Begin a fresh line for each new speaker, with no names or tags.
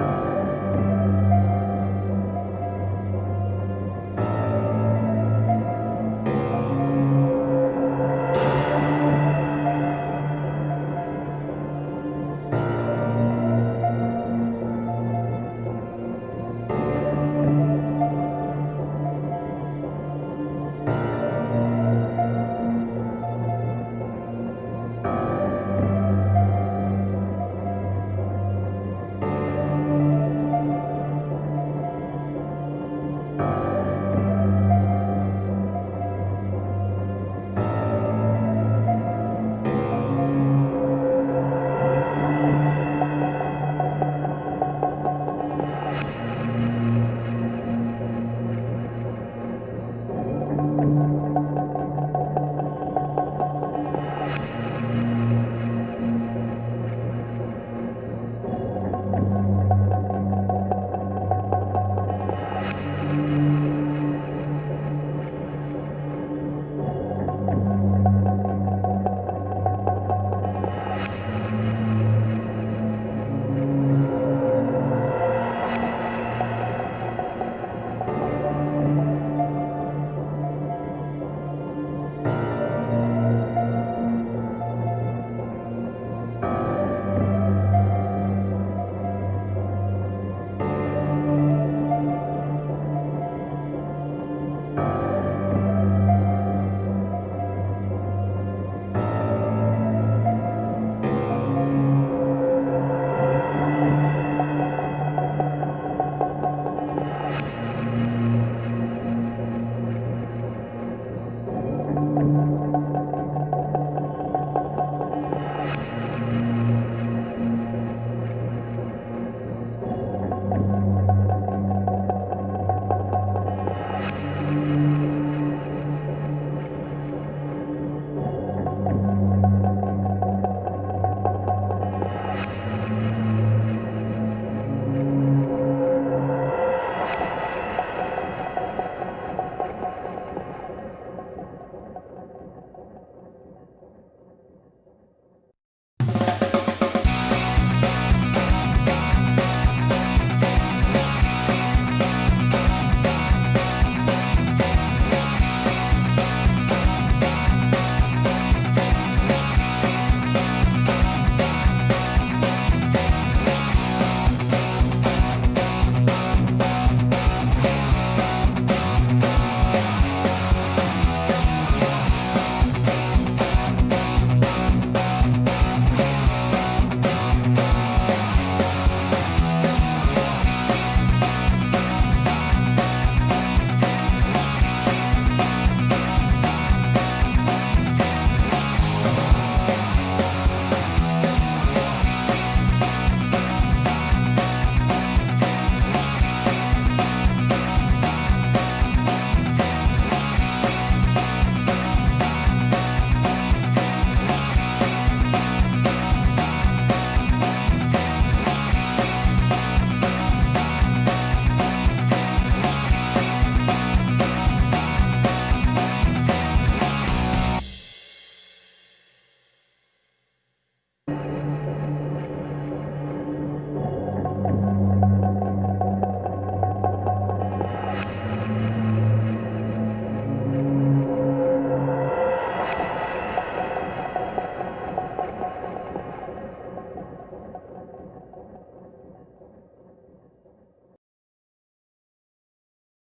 uh,